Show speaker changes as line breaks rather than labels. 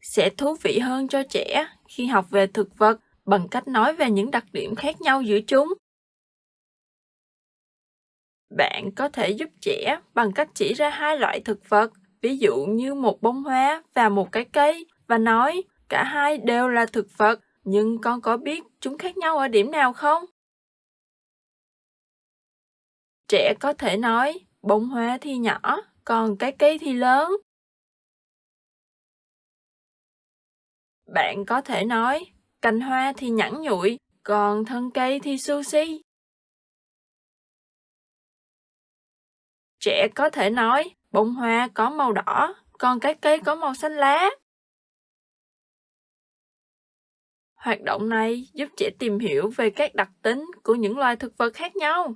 sẽ thú vị hơn cho trẻ khi học về thực vật bằng cách nói về những đặc điểm khác nhau giữa chúng. Bạn có thể giúp trẻ bằng cách chỉ ra hai loại thực vật, ví dụ như một bông hoa và một cái cây, và nói cả hai đều là thực vật, nhưng con có biết chúng khác nhau ở điểm nào không? Trẻ có thể nói bông hoa thì nhỏ, còn cái cây thì lớn. Bạn có thể nói cành hoa thì nhẵn nhụi, còn thân cây thì sushi. Trẻ có thể nói bông hoa có màu đỏ, còn cái cây có màu xanh lá. Hoạt động này giúp trẻ tìm hiểu về các đặc tính của những loài thực vật khác nhau.